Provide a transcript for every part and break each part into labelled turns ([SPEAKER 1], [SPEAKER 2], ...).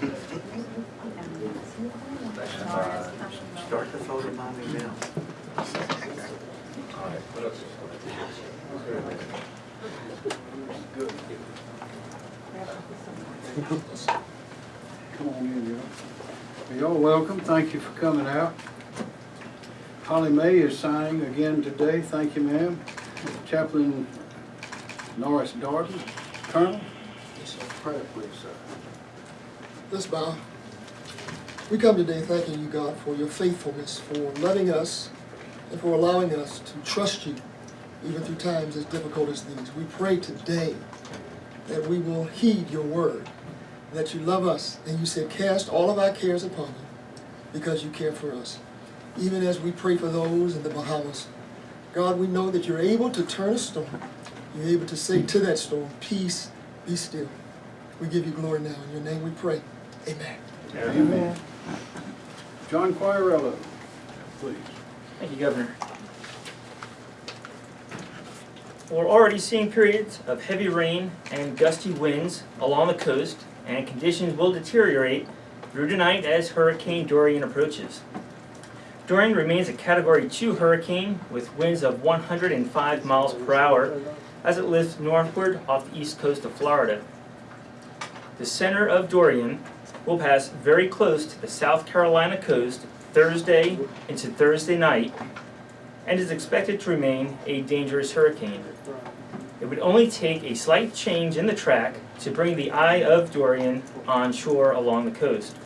[SPEAKER 1] Start the photo bombing now. All right.
[SPEAKER 2] Come on in, y'all. Y'all welcome, thank you for coming out. Holly May is signing again today, thank you, ma'am. Chaplain Norris Darden, Colonel. Prayer, please, sir.
[SPEAKER 3] Let's bow. We come today thanking you, God, for your faithfulness, for loving us, and for allowing us to trust you, even through times as difficult as these. We pray today that we will heed your word, that you love us, and you said, cast all of our cares upon you, because you care for us. Even as we pray for those in the Bahamas, God, we know that you're able to turn a storm. You're able to say to that storm, peace, be still. We give you glory now. In your name we pray. Amen.
[SPEAKER 2] Amen. John Quirello, please.
[SPEAKER 4] Thank you, Governor. We're already seeing periods of heavy rain and gusty winds along the coast, and conditions will deteriorate through tonight as Hurricane Dorian approaches. Dorian remains a Category 2 hurricane with winds of 105 miles per hour as it lifts northward off the east coast of Florida. The center of Dorian will pass very close to the South Carolina coast Thursday into Thursday night and is expected to remain a dangerous hurricane. It would only take a slight change in the track to bring the eye of Dorian onshore along the coast.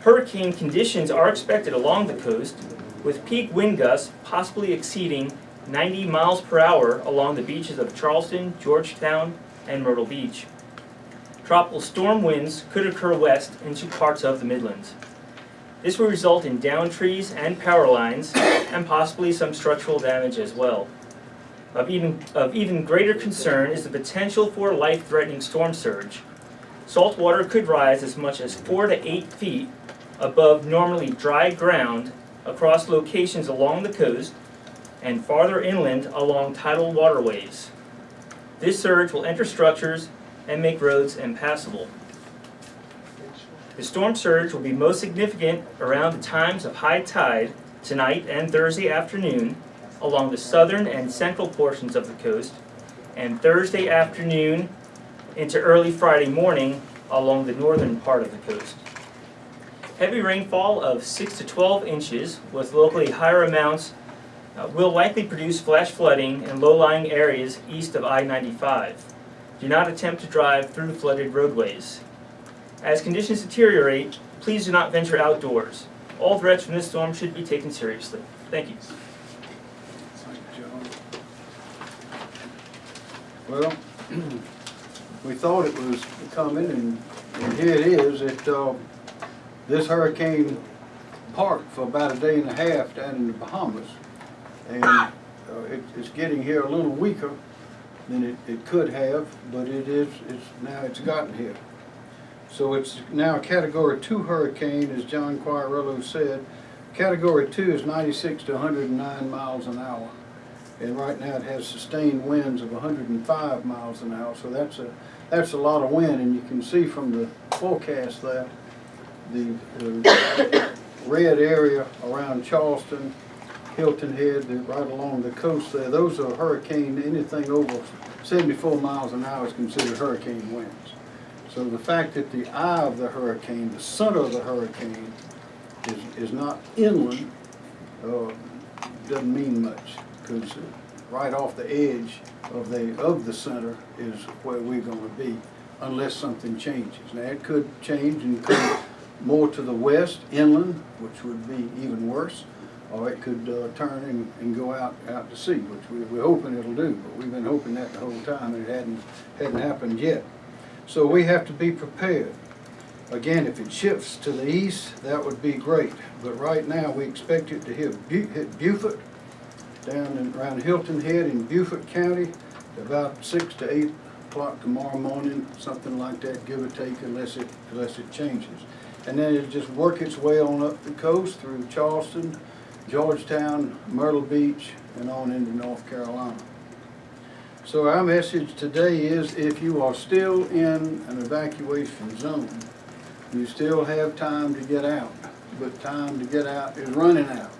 [SPEAKER 4] Hurricane conditions are expected along the coast, with peak wind gusts possibly exceeding 90 miles per hour along the beaches of Charleston, Georgetown, and Myrtle Beach. Tropical storm winds could occur west into parts of the Midlands. This will result in down trees and power lines, and possibly some structural damage as well. Of even, of even greater concern is the potential for life-threatening storm surge. Salt water could rise as much as four to eight feet above normally dry ground across locations along the coast and farther inland along tidal waterways. This surge will enter structures and make roads impassable. The storm surge will be most significant around the times of high tide tonight and Thursday afternoon along the southern and central portions of the coast, and Thursday afternoon into early Friday morning along the northern part of the coast. Heavy rainfall of 6 to 12 inches with locally higher amounts uh, will likely produce flash flooding in low-lying areas east of I-95. Do not attempt to drive through flooded roadways. As conditions deteriorate, please do not venture outdoors. All threats from this storm should be taken seriously. Thank you.
[SPEAKER 2] Well, we thought it was coming, and, and here it is. It, uh, this hurricane parked for about a day and a half down in the Bahamas, and uh, it, it's getting here a little weaker than it, it could have, but it is, it's, now it's gotten here. So it's now a Category 2 hurricane, as John Quirello said. Category 2 is 96 to 109 miles an hour. And right now it has sustained winds of 105 miles an hour, so that's a, that's a lot of wind. And you can see from the forecast that the, the red area around Charleston, Hilton Head, right along the coast there, those are hurricane, anything over 74 miles an hour is considered hurricane winds. So the fact that the eye of the hurricane, the center of the hurricane, is, is not inland, uh, doesn't mean much, because right off the edge of the, of the center is where we're gonna be, unless something changes. Now, it could change and come more to the west, inland, which would be even worse, or it could uh, turn and, and go out, out to sea, which we, we're hoping it'll do, but we've been hoping that the whole time, and it hadn't, hadn't happened yet. So we have to be prepared. Again, if it shifts to the east, that would be great, but right now, we expect it to hit hit Beaufort, down in, around Hilton Head in Beaufort County, about six to eight o'clock tomorrow morning, something like that, give or take, unless it, unless it changes. And then it'll just work its way on up the coast through Charleston, Georgetown, Myrtle Beach, and on into North Carolina. So our message today is if you are still in an evacuation zone, You still have time to get out, but time to get out is running out.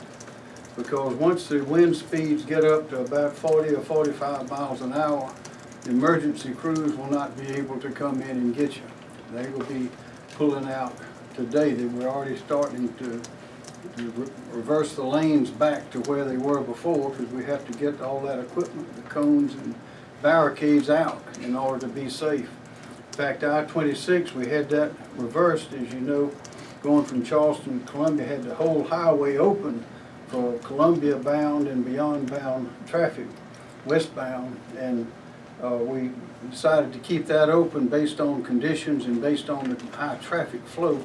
[SPEAKER 2] Because once the wind speeds get up to about forty or forty-five miles an hour, emergency crews will not be able to come in and get you. They will be pulling out today. They were already starting to, re- reverse the lanes back to where they were before, because we have to get all that equipment, the cones and barricades out in order to be safe. In fact, I-26, we had that reversed, as you know, going from Charleston to Columbia, had the whole highway open for Columbia bound and beyond bound traffic, westbound, and uh, we decided to keep that open based on conditions and based on the high traffic flow.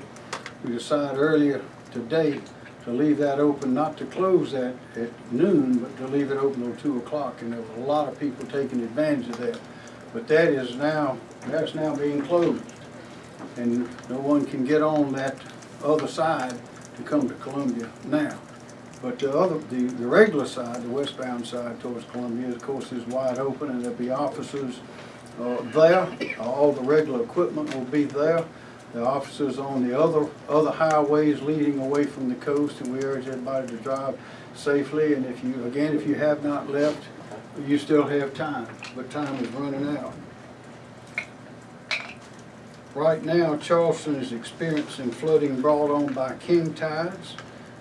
[SPEAKER 2] We decided earlier today to leave that open, not to close that at noon, but to leave it open till two o'clock, and there were a lot of people taking advantage of that. But that is now, that's now being closed, and no one can get on that other side to come to Columbia now. But the other, the, the regular side, the westbound side towards Columbia, of course, is wide open, and there'll be officers uh, there. All the regular equipment will be there. The officers on the other, other highways leading away from the coast, and we urge everybody to drive safely. And if you, again, if you have not left, you still have time, but time is running out. Right now, Charleston is experiencing flooding brought on by king tides.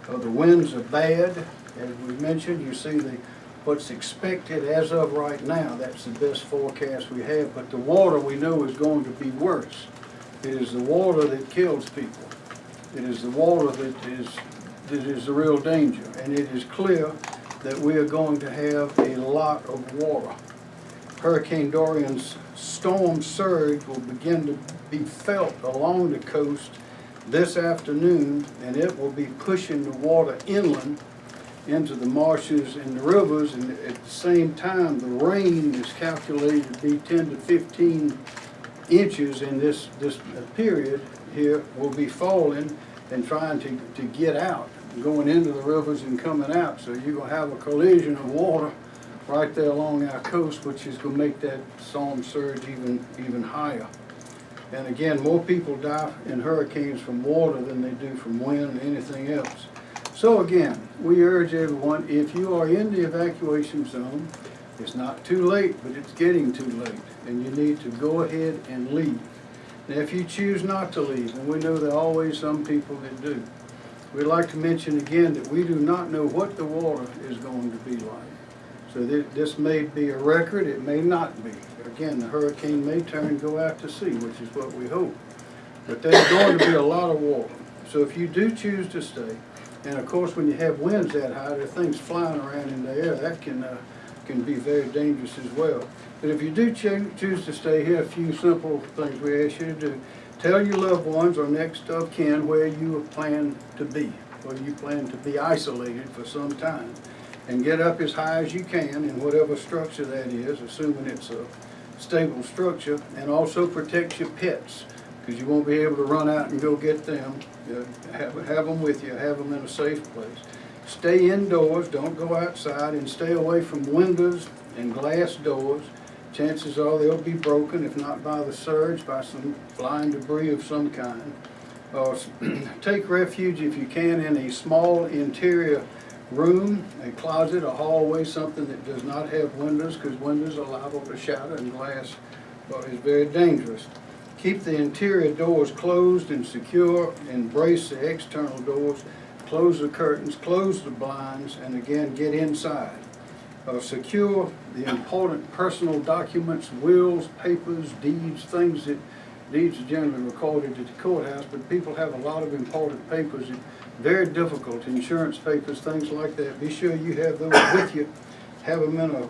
[SPEAKER 2] Uh, the winds are bad, as we mentioned, you see the, what's expected as of right now, that's the best forecast we have, but the water we know is going to be worse. It is the water that kills people. It is the water that is, that is the real danger, and it is clear that we are going to have a lot of water. Hurricane Dorian's storm surge will begin to be felt along the coast this afternoon, and it will be pushing the water inland into the marshes and the rivers, and at the same time, the rain is calculated to be ten to fifteen inches in this, this period here will be falling and trying to, to get out, going into the rivers and coming out. So you're gonna have a collision of water right there along our coast, which is gonna make that storm surge even, even higher. And again, more people die in hurricanes from water than they do from wind or anything else. So again, we urge everyone, if you are in the evacuation zone, it's not too late, but it's getting too late, and you need to go ahead and leave. Now, if you choose not to leave, and we know there are always some people that do, we'd like to mention again that we do not know what the water is going to be like. So thi- this may be a record, it may not be. Again, the hurricane may turn and go out to sea, which is what we hope. But there's going to be a lot of water. So if you do choose to stay, and of course, when you have winds that high, there are things flying around in the air, that can, uh, can be very dangerous as well. But if you do choo- choose to stay here, a few simple things we ask you to do. Tell your loved ones or next of kin where you plan to be, where you plan to be isolated for some time. And get up as high as you can in whatever structure that is, assuming it's a stable structure. And also protect your pets, because you won't be able to run out and go get them. Have, have them with you, have them in a safe place. Stay indoors, don't go outside, and stay away from windows and glass doors. Chances are they'll be broken, if not by the surge, by some flying debris of some kind. Uh, Take refuge if you can in a small interior room, a closet, a hallway, something that does not have windows, because windows are liable to shatter and glass uh, is very dangerous. Keep the interior doors closed and secure, embrace the external doors, close the curtains, close the blinds, and again, get inside. Uh, secure the important personal documents, wills, papers, deeds, things that, deeds are generally recorded at the courthouse, but people have a lot of important papers very difficult, insurance papers, things like that. Be sure you have those with you. Have them in a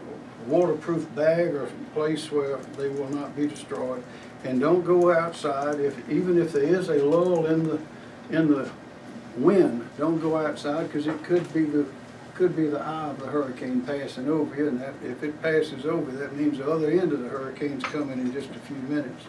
[SPEAKER 2] waterproof bag or place where they will not be destroyed. And don't go outside if, even if there is a lull in the, in the wind, don't go outside because it could be the, could be the eye of the hurricane passing over you. And that, if it passes over, that means the other end of the hurricane's coming in just a few minutes.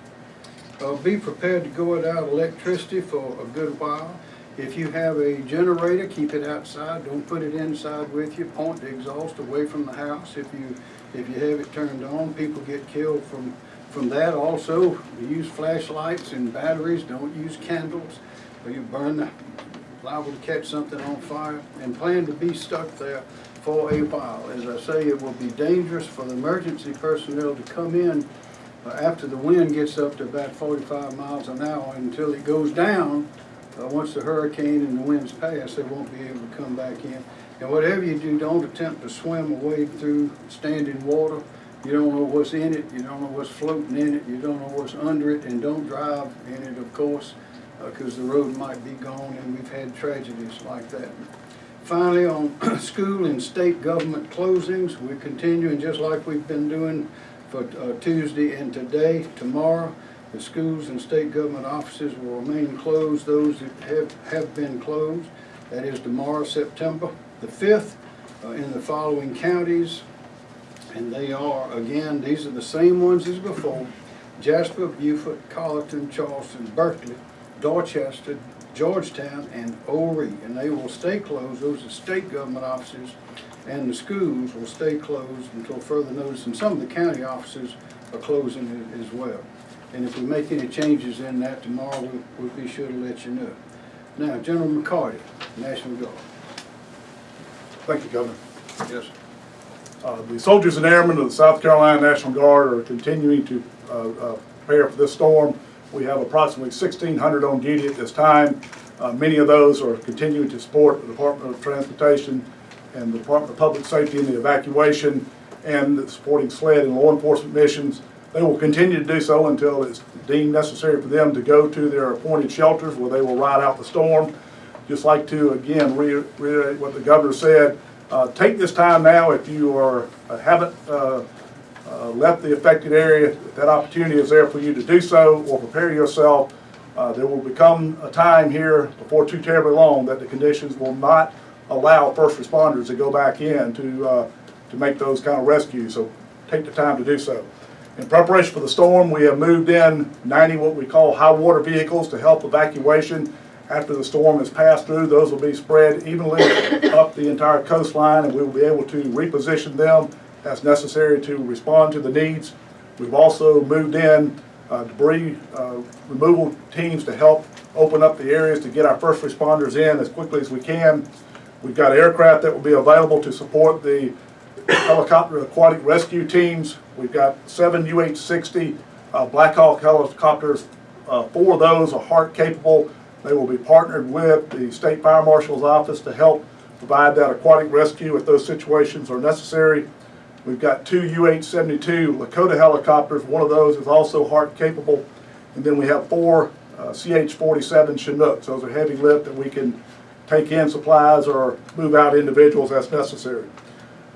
[SPEAKER 2] Uh, be prepared to go without electricity for a good while. If you have a generator, keep it outside, don't put it inside with you, point the exhaust away from the house if you, if you have it turned on. People get killed from from that also, use flashlights and batteries, don't use candles, or you burn, the- liable to catch something on fire, and plan to be stuck there for a while. As I say, it will be dangerous for the emergency personnel to come in uh, after the wind gets up to about forty-five miles an hour until it goes down. Uh, once the hurricane and the winds pass, they won't be able to come back in. And whatever you do, don't attempt to swim wade through standing water. You don't know what's in it, you don't know what's floating in it, you don't know what's under it, and don't drive in it, of course, because the road might be gone, and we've had tragedies like that. Finally, on school and state government closings, we're continuing just like we've been doing for uh, Tuesday and today. Tomorrow, the schools and state government offices will remain closed, those that have, have been closed. That is tomorrow, September the 5th, uh, in the following counties. And they are, again, these are the same ones as before. Jasper, Beaufort, Colleton, Charleston, Berkeley, Dorchester, Georgetown, and Horry. And they will stay closed, those are state government offices. And the schools will stay closed until further notice. And some of the county offices are closing as well. And if we make any changes in that tomorrow, we'll, we'll be sure to let you know. Now, General McCarty, National Guard.
[SPEAKER 5] Thank you, Governor.
[SPEAKER 2] Yes.
[SPEAKER 5] Uh, The soldiers and airmen of the South Carolina National Guard are continuing to uh, uh, prepare for this storm. We have approximately 1,600 on duty at this time. Uh, Many of those are continuing to support the Department of Transportation and the Department of Public Safety in the evacuation and the supporting SLED and law enforcement missions. They will continue to do so until it's deemed necessary for them to go to their appointed shelters where they will ride out the storm. Just like to, again, reiterate what the governor said, uh, take this time now, if you are, uh, haven't uh, uh, left the affected area, if that opportunity is there for you to do so, or prepare yourself. Uh, There will become a time here, before too terribly long, that the conditions will not allow first responders to go back in to, uh, to make those kind of rescues, so take the time to do so. In preparation for the storm, we have moved in 90 what we call high water vehicles to help evacuation. After the storm has passed through, those will be spread evenly up the entire coastline and we will be able to reposition them as necessary to respond to the needs. We've also moved in uh, debris uh, removal teams to help open up the areas to get our first responders in as quickly as we can. We've got aircraft that will be available to support the helicopter aquatic rescue teams. We've got seven UH-60 uh, Black Hawk helicopters. Uh, Four of those are HART capable. They will be partnered with the State Fire Marshal's Office to help provide that aquatic rescue if those situations are necessary. We've got two UH-72 Lakota helicopters. One of those is also HART capable. And then we have four uh, CH-47 Chinooks. Those are heavy lift that we can take in supplies or move out individuals as necessary.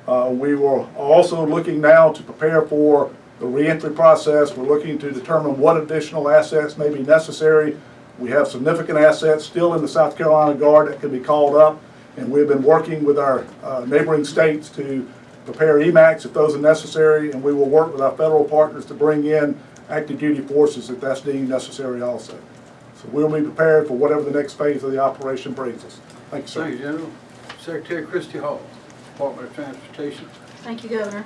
[SPEAKER 5] Uh, We were also looking now to prepare for the reentry process. We're looking to determine what additional assets may be necessary. We have significant assets still in the South Carolina Guard that can be called up, and we've been working with our uh, neighboring states to prepare EMACs if those are necessary, and we will work with our federal partners to bring in active duty forces if that's deemed necessary also. So we'll be prepared for whatever the next phase of the operation brings us. Thank you, sir.
[SPEAKER 2] Thank you, General. Secretary Christy Hall, Department of Transportation.
[SPEAKER 6] Thank you, Governor.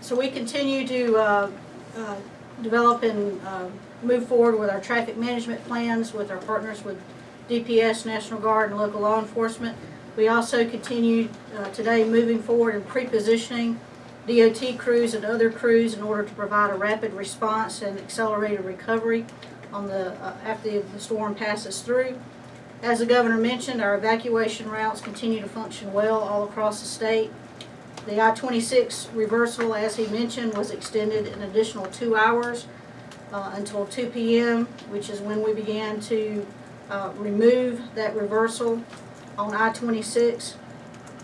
[SPEAKER 6] So we continue to uh, uh, develop and uh, move forward with our traffic management plans with our partners with DPS, National Guard, and local law enforcement. We also continue uh, today moving forward and pre-positioning DOT crews and other crews in order to provide a rapid response and accelerated recovery on the, uh, after the storm passes through. As the governor mentioned, our evacuation routes continue to function well all across the state. The I-26 reversal, as he mentioned, was extended an additional two hours uh, until 2 PM, which is when we began to uh, remove that reversal on I-26.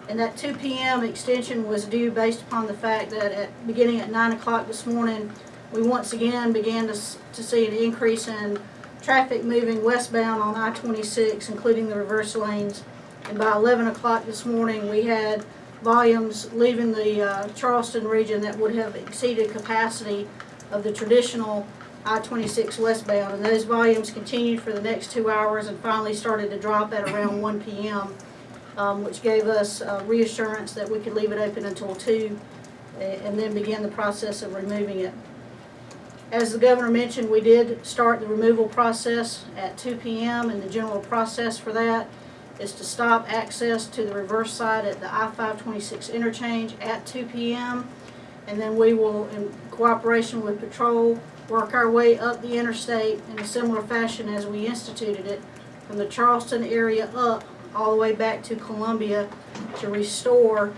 [SPEAKER 6] And that 2 PM extension was due based upon the fact that at, beginning at 9 o'clock this morning, we once again began to, to see an increase in traffic moving westbound on I-26, including the reverse lanes. And by 11 o'clock this morning, we had volumes leaving the uh, Charleston region that would have exceeded capacity of the traditional I-26 westbound. And those volumes continued for the next two hours and finally started to drop at around 1 PM, um, which gave us uh, reassurance that we could leave it open until 2 and then begin the process of removing it. As the governor mentioned, we did start the removal process at two PM, and the general process for that is to stop access to the reverse side at the I-526 interchange at two PM. And then we will, in cooperation with patrol, work our way up the interstate in a similar fashion as we instituted it, from the Charleston area up, all the way back to Columbia to restore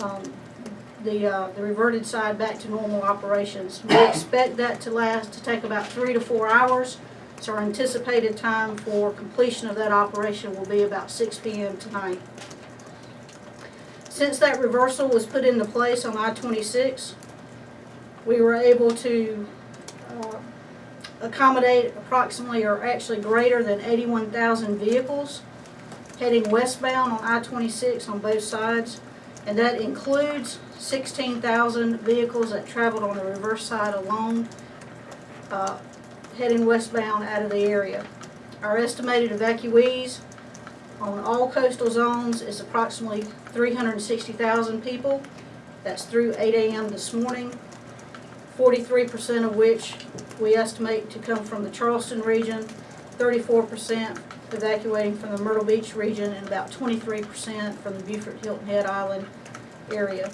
[SPEAKER 6] um, the, uh, the reverted side back to normal operations. We expect that to last, to take about three to four hours. So our anticipated time for completion of that operation will be about six P M tonight. Since that reversal was put into place on I twenty-six, we were able to, uh, accommodate approximately or actually greater than eighty-one thousand vehicles heading westbound on I twenty-six on both sides. And that includes sixteen thousand vehicles that traveled on the reverse side alone, uh, heading westbound out of the area. Our estimated evacuees on all coastal zones is approximately three hundred and sixty thousand people. That's through eight AM this morning. Forty-three percent of which we estimate to come from the Charleston region, thirty-four percent evacuating from the Myrtle Beach region, and about twenty-three percent from the Beaufort Hilton Head Island area.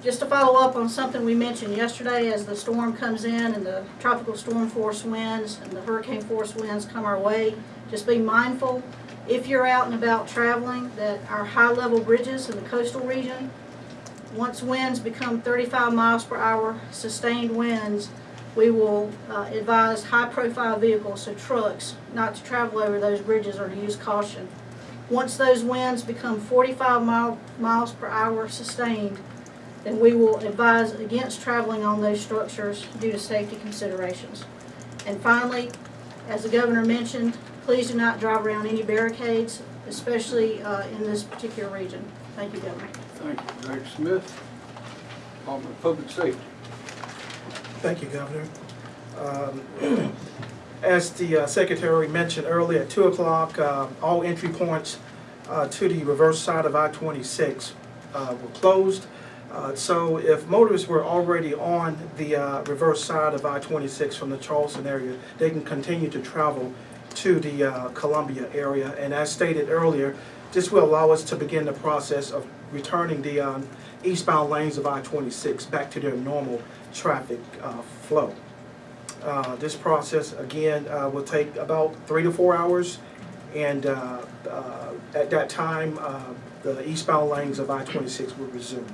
[SPEAKER 6] Just to follow up on something we mentioned yesterday, as the storm comes in and the tropical storm force winds and the hurricane force winds come our way, just be mindful, if you're out and about traveling, that our high-level bridges in the coastal region, once winds become thirty-five miles per hour, sustained winds, we will uh, advise high-profile vehicles, so trucks, not to travel over those bridges or to use caution. Once those winds become forty-five mile, miles per hour sustained, then we will advise against traveling on those structures due to safety considerations. And finally, as the governor mentioned, please do not drive around any barricades, especially uh, in this particular region. Thank you, Governor.
[SPEAKER 2] Thank you, Director Smith. Department of Public Safety.
[SPEAKER 7] Thank you, Governor. Um, As the uh, Secretary mentioned earlier, at 2 o'clock, uh, all entry points uh, to the reverse side of I-26 uh, were closed. Uh, So if motorists were already on the uh, reverse side of I-26 from the Charleston area, they can continue to travel to the Columbia area. And as stated earlier, this will allow us to begin the process of returning the um, eastbound lanes of I-26 back to their normal traffic uh, flow. Uh, This process, again, uh, will take about three to four hours, and uh, uh, at that time, uh, the eastbound lanes of I-26 will resume.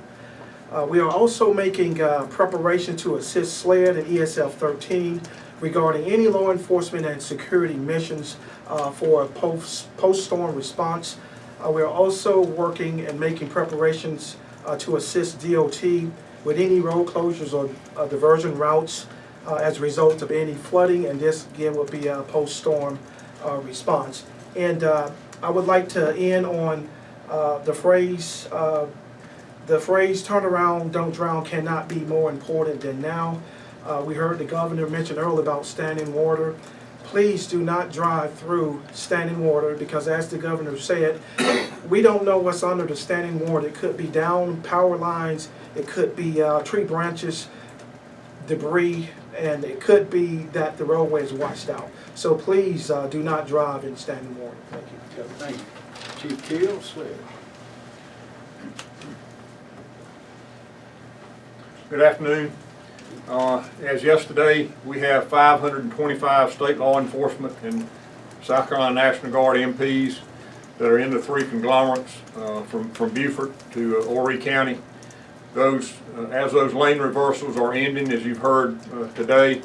[SPEAKER 7] We are also making preparation to assist SLED and ESF 13 regarding any law enforcement and security missions for a post- post-storm response. Uh, We are also working and making preparations uh, to assist DOT with any road closures or uh, diversion routes uh, as a result of any flooding, and this again will be a post-storm uh, response. And uh, I would like to end on the phrase, the phrase "turn around, don't drown" cannot be more important than now. We heard the governor mention earlier about standing water. Please do not drive through standing water, because as the governor said, we don't know what's under the standing water. It could be down power lines, it could be uh, tree branches, debris, and it could be that the roadway is washed out. So please uh, do not drive in standing water. Thank you.
[SPEAKER 2] Thank you. Chief Keel, Sled.
[SPEAKER 8] Good afternoon. Uh, As yesterday, we have 525 state law enforcement and South Carolina National Guard MPs that are in the three conglomerates uh, from from Beaufort to uh, County. Those, uh, as those lane reversals are ending, as you've heard uh, today,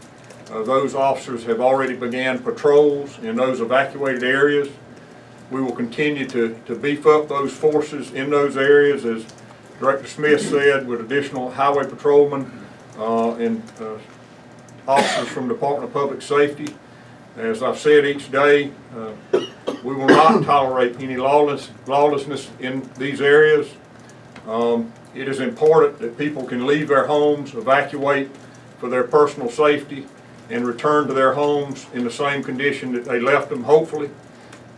[SPEAKER 8] uh, those officers have already began patrols in those evacuated areas. We will continue to to beef up those forces in those areas, as Director Smith said, with additional highway patrolmen uh, and uh, officers from Department of Public Safety. As I've said each day, uh, we will not tolerate any lawless, lawlessness in these areas. Um, It is important that people can leave their homes, evacuate for their personal safety, and return to their homes in the same condition that they left them, hopefully.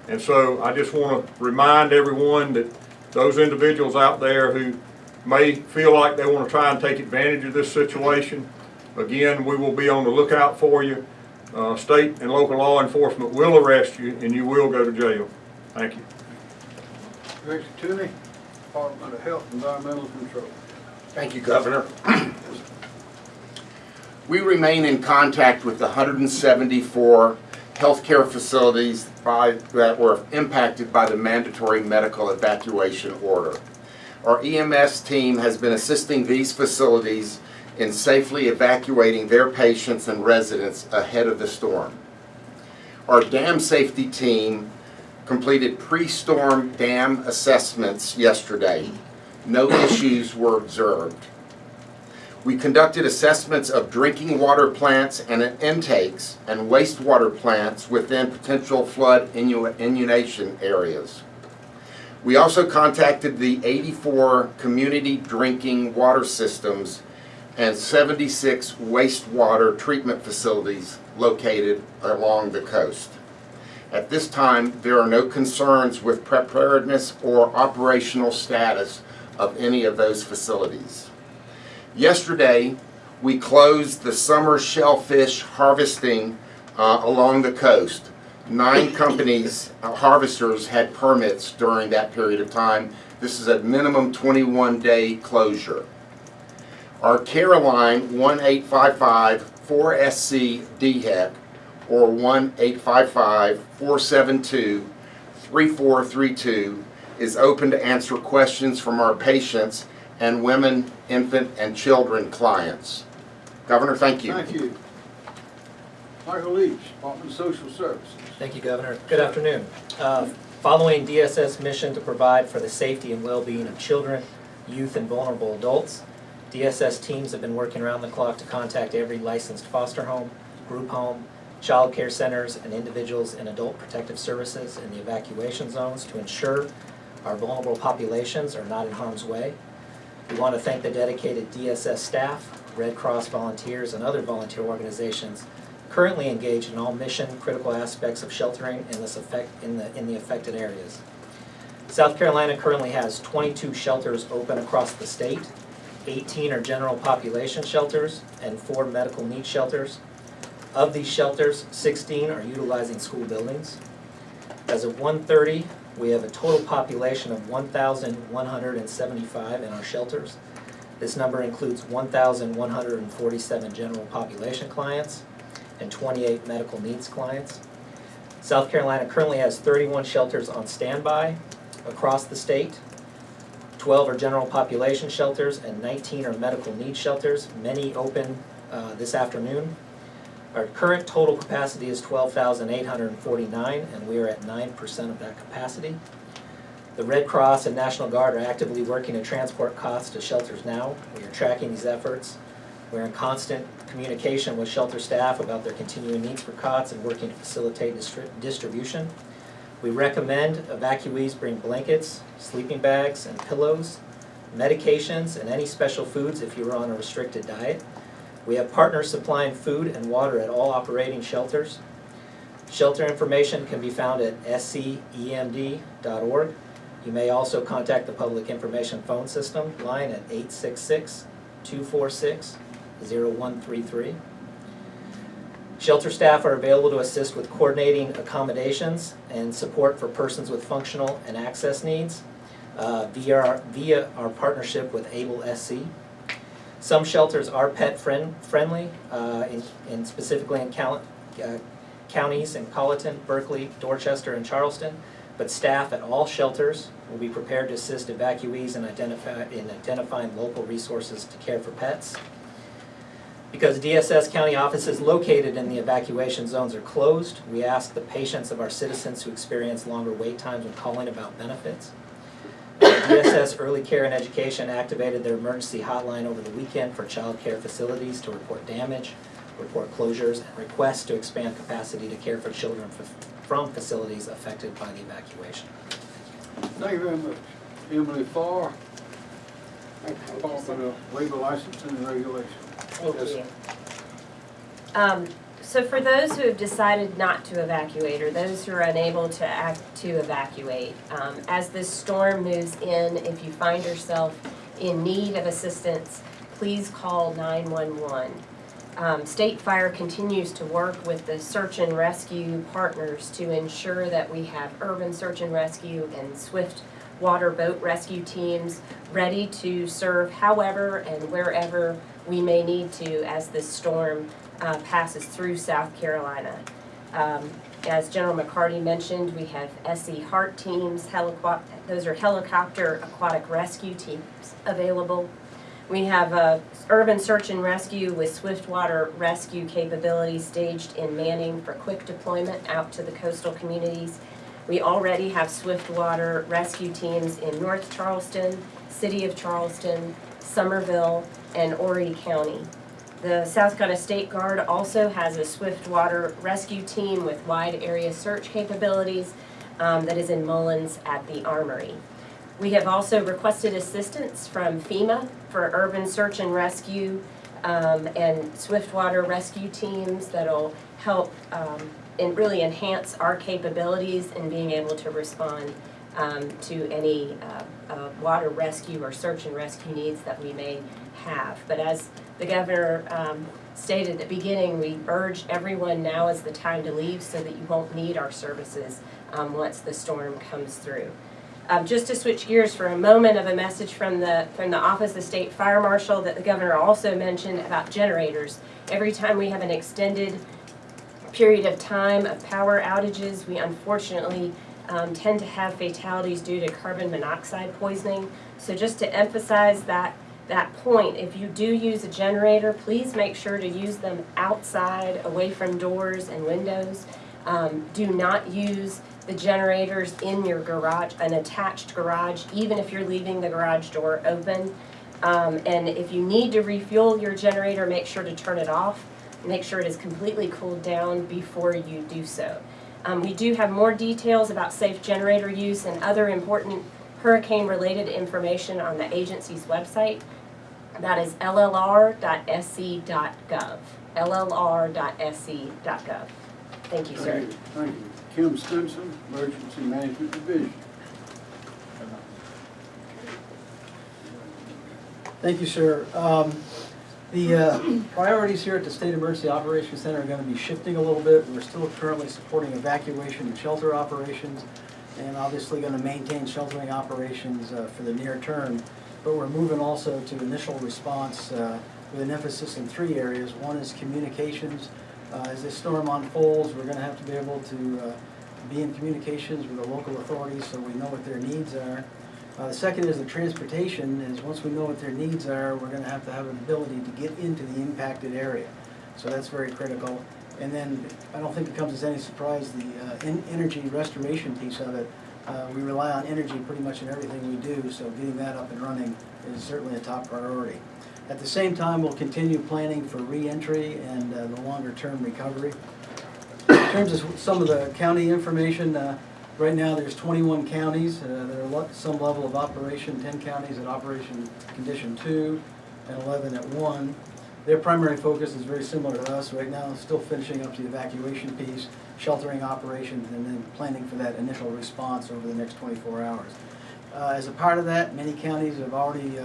[SPEAKER 8] And so I just want to remind everyone that those individuals out there who may feel like they want to try and take advantage of this situation, again, we will be on the lookout for you. Uh, State and local law enforcement will arrest you and you will go to jail. Thank you.
[SPEAKER 2] Director Toomey, Department of Health and Environmental Control.
[SPEAKER 9] Thank you, Governor. We remain in contact with the 174 healthcare facilities by- that were impacted by the mandatory medical evacuation order. Our EMS team has been assisting these facilities in safely evacuating their patients and residents ahead of the storm. Our dam safety team completed pre-storm dam assessments yesterday. No issues were observed. We conducted assessments of drinking water plants and intakes and wastewater plants within potential flood inundation areas. We also contacted the 84 community drinking water systems and 76 wastewater treatment facilities located along the coast. At this time, there are no concerns with preparedness or operational status of any of those facilities. Yesterday, we closed the summer shellfish harvesting uh, along the coast. Nine companies, uh, harvesters, had permits during that period of time. This is a minimum 21-day closure. Our Careline 1-855-4SC DHEC or 1-855-472-3432 is open to answer questions from our patients and women, infant, and children clients. Governor, thank you.
[SPEAKER 2] Thank you. Michael Leach, Department of Social Services.
[SPEAKER 10] Thank you, Governor. Good afternoon. Uh, Following DSS mission to provide for the safety and well-being of children, youth, and vulnerable adults, DSS teams have been working around the clock to contact every licensed foster home, group home, child care centers, and individuals in adult protective services in the evacuation zones to ensure our vulnerable populations are not in harm's way. We want to thank the dedicated DSS staff, Red Cross volunteers, and other volunteer organizations currently engaged in all mission-critical aspects of sheltering in this effect, in the, in the affected areas. South Carolina currently has 22 shelters open across the state. 18 are general population shelters and four medical needs shelters. Of these shelters, 16 are utilizing school buildings. As of 1:30, we have a total population of 1,175 in our shelters. This number includes 1,147 general population clients and 28 medical needs clients. South Carolina currently has 31 shelters on standby across the state. 12 are general population shelters and 19 are medical needs shelters, many open uh, this afternoon. Our current total capacity is 12,849 and we are at 9% of that capacity. The Red Cross and National Guard are actively working to transport costs to shelters now. We are tracking these efforts. We're in constant communication with shelter staff about their continuing needs for cots and working to facilitate distri- distribution. We recommend evacuees bring blankets, sleeping bags, and pillows, medications, and any special foods if you're on a restricted diet. We have partners supplying food and water at all operating shelters. Shelter information can be found at scemd.org. You may also contact the Public Information Phone System line at 866 246 0133. Shelter staff are available to assist with coordinating accommodations and support for persons with functional and access needs uh, via, our- via our partnership with Able SC. Some shelters are pet friend, friendly, uh, in, in specifically in uh, counties in Colleton, Berkeley, Dorchester, and Charleston. But staff at all shelters will be prepared to assist evacuees in identify, in identifying local resources to care for pets. Because DSS county offices located in the evacuation zones are closed, we ask the patience of our citizens who experience longer wait times when calling about benefits. DSS Early Care and Education activated their emergency hotline over the weekend for child care facilities to report damage, report closures, and request to expand capacity to care for children from facilities affected by the evacuation.
[SPEAKER 2] Thank you very much. Emily Farr, Department of Legal Licensing and Regulation.
[SPEAKER 11] Um, so for those who have decided not to evacuate, or those who are unable to act, to evacuate, um, as this storm moves in, if you find yourself in need of assistance, please call 911. Um, State Fire continues to work with the search and rescue partners to ensure that we have urban search and rescue and swift water boat rescue teams ready to serve however and wherever we may need to as this storm uh, passes through South Carolina. Um, As General McCarty mentioned, we have SC HART teams, those are helicopter aquatic rescue teams available. We have a urban search and rescue with swift water rescue capabilities staged in Manning for quick deployment out to the coastal communities. We already have swift water rescue teams in North Charleston, City of Charleston, Summerville, and Horry County. The South Carolina State Guard also has a swift water rescue team with wide area search capabilities um, that is in Mullins at the Armory. We have also requested assistance from FEMA for urban search and rescue um, and swiftwater rescue teams that'll help um, and really enhance our capabilities in being able to respond um, to any uh, uh, water rescue or search and rescue needs that we may have. But as the governor um, stated at the beginning, we urge everyone now is the time to leave so that you won't need our services um, once the storm comes through. Um, just to switch gears for a moment of a message from the, from the Office of the State Fire Marshal that the governor also mentioned about generators. Every time we have an extended period of time of power outages, we unfortunately um, tend to have fatalities due to carbon monoxide poisoning. So just to emphasize that, that point, if you do use a generator, please make sure to use them outside, away from doors and windows. Um, do not use the generators in your garage, an attached garage, even if you're leaving the garage door open. Um, and if you need to refuel your generator, make sure to turn it off. Make sure it is completely cooled down before you do so. Um, we do have more details about safe generator use and other important hurricane-related information on the agency's website. That is llr.sc.gov, llr.sc.gov. Thank you, sir.
[SPEAKER 2] Thank you. Kim Stenson, Emergency Management Division.
[SPEAKER 12] Thank you, sir. Um, The uh, priorities here at the State Emergency Operations Center are going to be shifting a little bit. We're still currently supporting evacuation and shelter operations, and obviously going to maintain sheltering operations uh, for the near term. But we're moving also to initial response uh, with an emphasis in three areas. One is communications. Uh, As this storm unfolds, we're going to have to be able to uh, be in communications with the local authorities so we know what their needs are. Uh, the second is the transportation, is once we know what their needs are, we're gonna have to have an ability to get into the impacted area. So that's very critical. And then, I don't think it comes as any surprise, the uh, en- energy restoration piece of it. Uh, we rely on energy pretty much in everything we do, so getting that up and running is certainly a top priority. At the same time, we'll continue planning for reentry and uh, the longer-term recovery. In terms of some of the county information, uh, right now, there's 21 counties uh, that are some level of operation, 10 counties at operation condition two, and 11 at one. Their primary focus is very similar to us right now, still finishing up the evacuation piece, sheltering operations, and then planning for that initial response over the next 24 hours. Uh, As a part of that, many counties have already uh,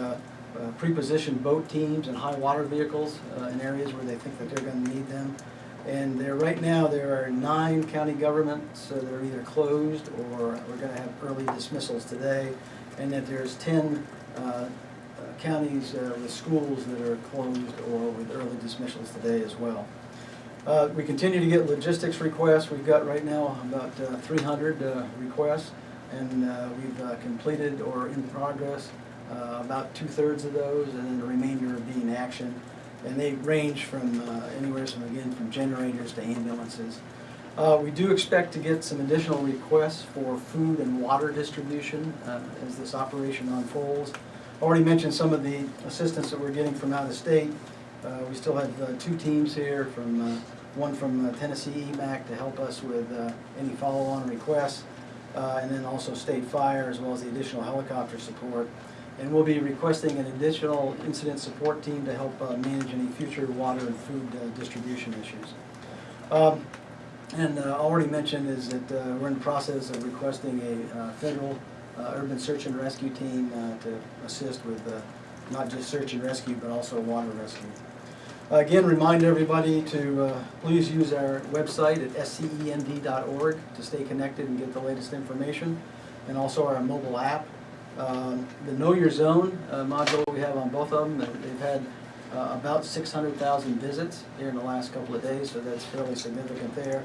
[SPEAKER 12] uh, pre-positioned boat teams and high water vehicles uh, in areas where they think that they're going to need them. And there, right now, there are nine county governments uh, that are either closed or we're gonna have early dismissals today. And that there's ten uh, uh, counties uh, with schools that are closed or with early dismissals today as well. Uh, We continue to get logistics requests. We've got right now about uh, three hundred requests. And uh, we've uh, completed or in progress uh, about two-thirds of those, and then the remainder are being action. And they range from uh, anywhere from, again, from generators to ambulances. Uh, We do expect to get some additional requests for food and water distribution uh, as this operation unfolds. Already mentioned some of the assistance that we're getting from out of state. Uh, We still have uh, two teams here, from, uh, one from uh, Tennessee EMAC to help us with any follow-on requests, and then also State Fire, as well as the additional helicopter support. And we'll be requesting an additional incident support team to help uh, manage any future water and food uh, distribution issues. Um, And uh, already mentioned is that uh, we're in the process of requesting a uh, federal uh, urban search and rescue team to assist with not just search and rescue, but also water rescue. Again, remind everybody to please use our website at scemd.org to stay connected and get the latest information, and also our mobile app. Um, The Know Your Zone uh, module we have on both of them, they- they've had uh, about 600,000 visits here in the last couple of days, so that's fairly significant there.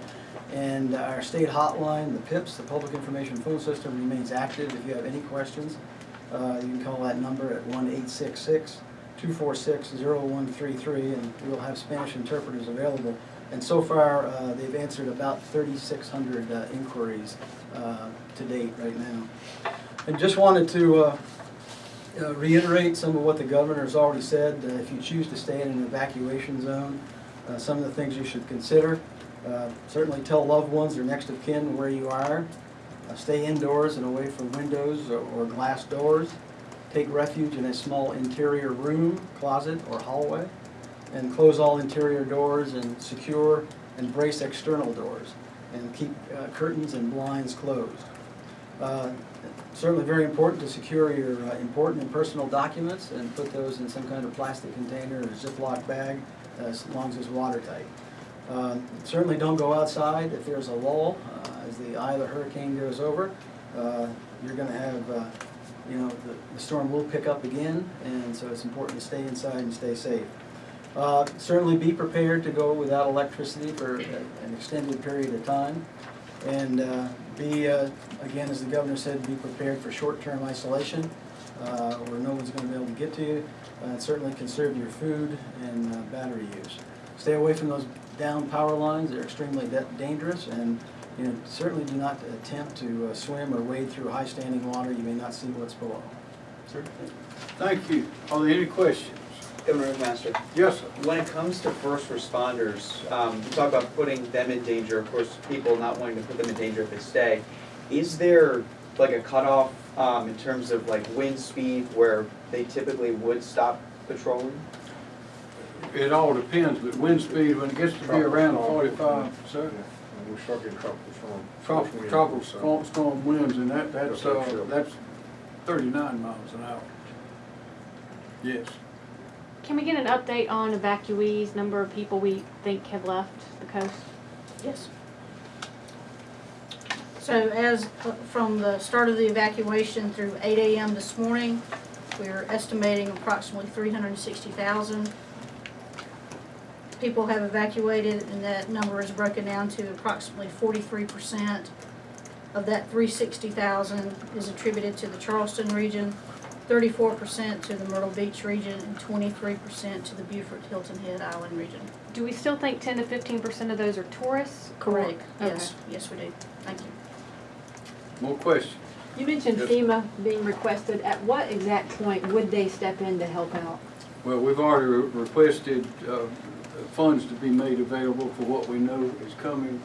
[SPEAKER 12] And our state hotline, the PIPS, the Public Information Phone System, remains active. If you have any questions, uh, you can call that number at 1-866-246-0133, and we'll have Spanish interpreters available. And so far, uh, they've answered about 3,600 uh, inquiries uh, to date right now. And just wanted to uh, uh, reiterate some of what the governor has already said. Uh, If you choose to stay in an evacuation zone, uh, some of the things you should consider. Uh, Certainly tell loved ones or next of kin where you are. Uh, Stay indoors and away from windows or- or glass doors. Take refuge in a small interior room, closet, or hallway. And close all interior doors and secure and brace external doors. And keep curtains and blinds closed. Uh, Certainly very important to secure your uh, important and personal documents and put those in some kind of plastic container or Ziploc bag, as long as it's watertight. Uh, Certainly don't go outside if there's a lull, uh, as the eye of the hurricane goes over. uh, You're gonna have, uh, you know, the the storm will pick up again, and so it's important to stay inside and stay safe. Uh, Certainly be prepared to go without electricity for a- an extended period of time. And be, uh, again, as the governor said, be prepared for short-term isolation, uh, where no one's gonna be able to get to you. Uh, Certainly conserve your food and uh, battery use. Stay away from those down power lines, they're extremely dangerous, and, you know, certainly do not attempt to uh, swim or wade through high-standing water, you may not see what's below. Sir?
[SPEAKER 2] Thank you. Are there any questions?
[SPEAKER 1] Governor McMaster,
[SPEAKER 2] Yes, sir.
[SPEAKER 1] when it comes to first responders, um, you talk about putting them in danger, of course, people not wanting to put them in danger if they stay. Is there like a cutoff, um, in terms of like wind speed where they typically would stop patrolling?
[SPEAKER 2] It all depends, but wind speed, when it gets to be around forty-five, sir,
[SPEAKER 8] We start getting tropical storm.
[SPEAKER 2] tropical, tropical storm, storm winds, and that, that's, uh, that's thirty-nine miles an hour. Yes.
[SPEAKER 13] Can we get an update on evacuees, number of people we think have left the coast?
[SPEAKER 6] Yes. So as, uh, from the start of the evacuation through eight AM this morning, we're estimating approximately three hundred and sixty thousand people have evacuated, and that number is broken down to approximately forty-three percent of that three sixty thousand is attributed to the Charleston region, thirty-four percent to the Myrtle Beach region, and twenty-three percent to the Beaufort Hilton Head Island region.
[SPEAKER 13] Do we still think ten to fifteen percent of those are tourists? or-
[SPEAKER 6] Correct, yes, yes, we do. Thank you.
[SPEAKER 2] More questions?
[SPEAKER 14] You mentioned
[SPEAKER 2] Yes.
[SPEAKER 14] FEMA being requested. At what exact point would they step in to help out?
[SPEAKER 2] Well, we've already re- requested, uh, funds to be made available for what we know is coming.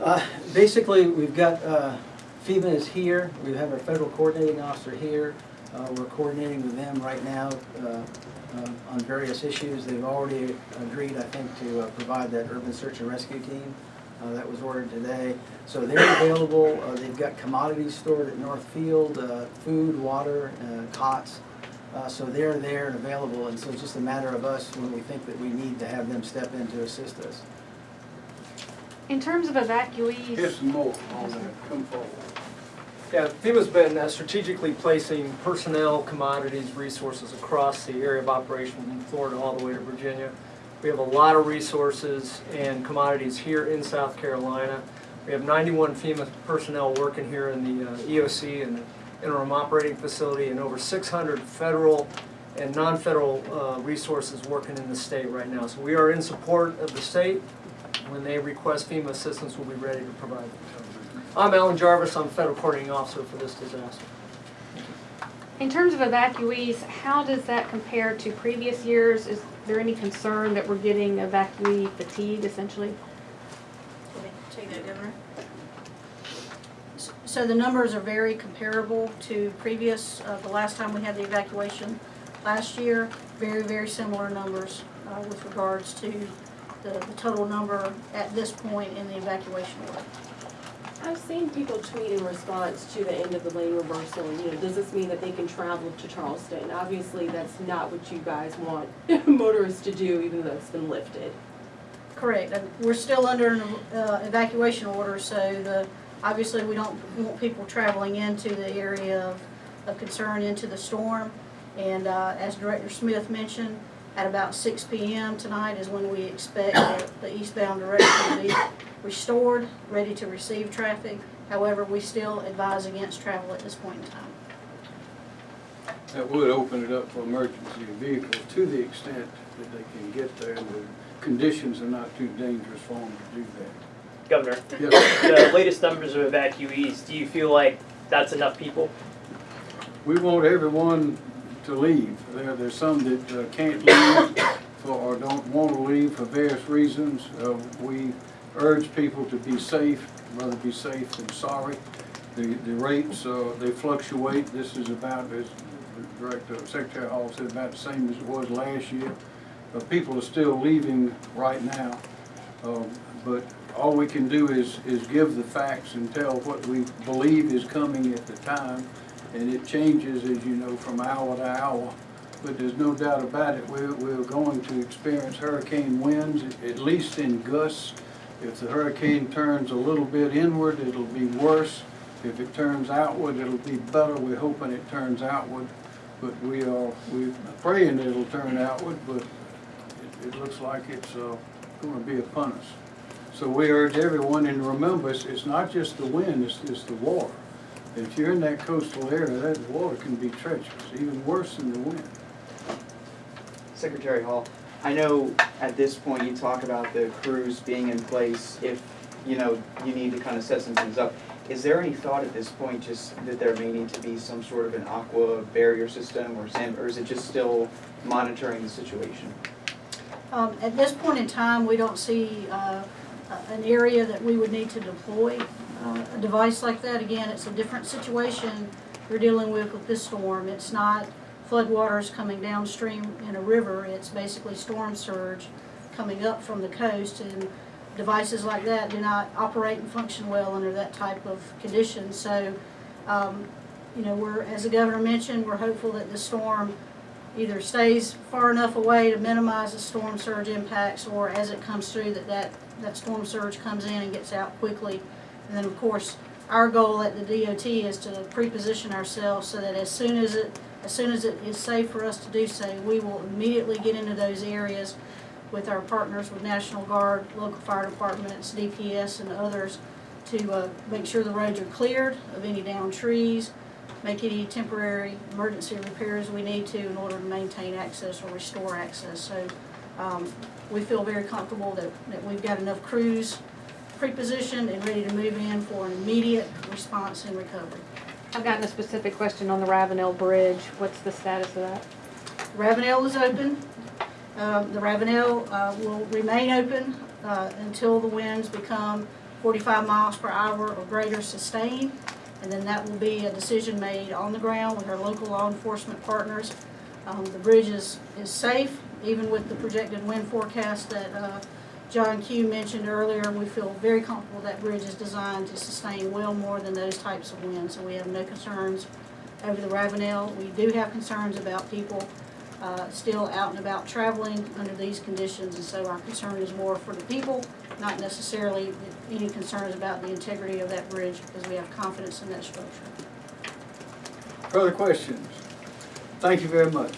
[SPEAKER 12] Uh, Basically, we've got, uh, FEMA is here, we have our federal coordinating officer here. Uh, We're coordinating with them right now uh, uh, on various issues. They've already agreed, I think, to uh, provide that urban search and rescue team uh, that was ordered today. So they're available, Uh, they've got commodities stored at Northfield, uh, food, water, uh, cots. Uh, So they're there and available, and so it's just a matter of us when we think that we need to have them step in to assist us.
[SPEAKER 13] In terms of
[SPEAKER 2] Here's
[SPEAKER 13] evacuees,
[SPEAKER 2] some more on that, come forward.
[SPEAKER 15] Yeah, FEMA's been uh, strategically placing personnel, commodities, resources across the area of operation from Florida all the way to Virginia. We have a lot of resources and commodities here in South Carolina. We have 91 FEMA personnel working here in the uh, EOC and the interim operating facility and over 600 federal and non-federal uh, resources working in the state right now. So we are in support of the state. When they request FEMA assistance, we'll be ready to provide. I'm Alan Jarvis, I'm Federal Coordinating Officer for this disaster.
[SPEAKER 13] in terms of evacuees, how does that compare to previous years? Is there any concern that we're getting evacuee fatigue essentially?
[SPEAKER 6] Take that, Governor. So the numbers are very comparable to previous, uh, the last time we had the evacuation last year. Very, very similar numbers, uh, with regards to the, the total number at this point in the evacuation order.
[SPEAKER 16] I've seen people tweet in response to the end of the lane reversal, you know, does this mean that they can travel to Charleston? Obviously, that's not what you guys want motorists to do, even though it's been lifted.
[SPEAKER 6] Correct. We're still under an uh, evacuation order, so the, obviously, we don't want people traveling into the area of, of concern into the storm. And uh, as Director Smith mentioned, at about six P M tonight is when we expect the- the eastbound direction to be restored, ready to receive traffic. However, we still advise against travel at this point in time.
[SPEAKER 2] That would open it up for emergency vehicles to the extent that they can get there and the conditions are not too dangerous for them to do that.
[SPEAKER 17] Governor,
[SPEAKER 2] Yes.
[SPEAKER 17] the latest numbers of evacuees, do you feel like that's enough people?
[SPEAKER 2] We want everyone to leave. There, there's some that uh, can't leave for, or don't want to leave for various reasons. Uh, We urge people to be safe, rather be safe than sorry. The, the rates, uh, they fluctuate. This is about, as Director, Secretary Hall said, about the same as it was last year. People are still leaving right now. Um, But all we can do is, is give the facts and tell what we believe is coming at the time. And it changes, as you know, from hour to hour. But there's no doubt about it, we're, we're going to experience hurricane winds, at least in gusts. If the hurricane turns a little bit inward, it'll be worse. If it turns outward, it'll be better. We're hoping it turns outward. But we are, we're praying it'll turn outward, but it, it looks like it's, uh, gonna be upon us. So we urge everyone, and remember, it's, it's not just the wind, it's, it's the water. If you're in that coastal area, that water can be treacherous, even worse than the wind.
[SPEAKER 1] Secretary Hall, I know at this point you talk about the crews being in place if, you know, you need to kind of set some things up. Is there any thought at this point just that there may need to be some sort of an aqua barrier system or sand, or is it just still monitoring the situation?
[SPEAKER 6] Um, At this point in time, we don't see uh, a- an area that we would need to deploy uh, a device like that. Again, it's a different situation we're dealing with with this storm. It's not floodwaters coming downstream in a river, it's basically storm surge coming up from the coast. And devices like that do not operate and function well under that type of condition. So, um, you know, we're, as the governor mentioned, we're hopeful that the storm either stays far enough away to minimize the storm surge impacts, or as it comes through, that that, that storm surge comes in and gets out quickly. And then, of course, our goal at the DOT is to pre-position ourselves so that as soon as it, as soon as it is safe for us to do so, we will immediately get into those areas with our partners with National Guard, local fire departments, DPS, and others to uh, make sure the roads are cleared of any downed trees, make any temporary emergency repairs we need to in order to maintain access or restore access. So um, we feel very comfortable that, that we've got enough crews pre-positioned and ready to move in for an immediate response and recovery.
[SPEAKER 14] I've gotten a specific question on the Ravenel Bridge. What's the status of that?
[SPEAKER 6] Ravenel is open. Um, The Ravenel uh, will remain open uh, until the winds become 45 miles per hour or greater sustained. And then that will be a decision made on the ground with our local law enforcement partners. Um, The bridge is, is safe, even with the projected wind forecast that uh, John Q mentioned earlier. We feel very comfortable that bridge is designed to sustain well more than those types of winds. So we have no concerns over the Ravenel. We do have concerns about people uh, still out and about traveling under these conditions, and so our concern is more for the people, not necessarily any concerns about the integrity of that bridge, because we have confidence in that structure.
[SPEAKER 2] Further questions? Thank you very much.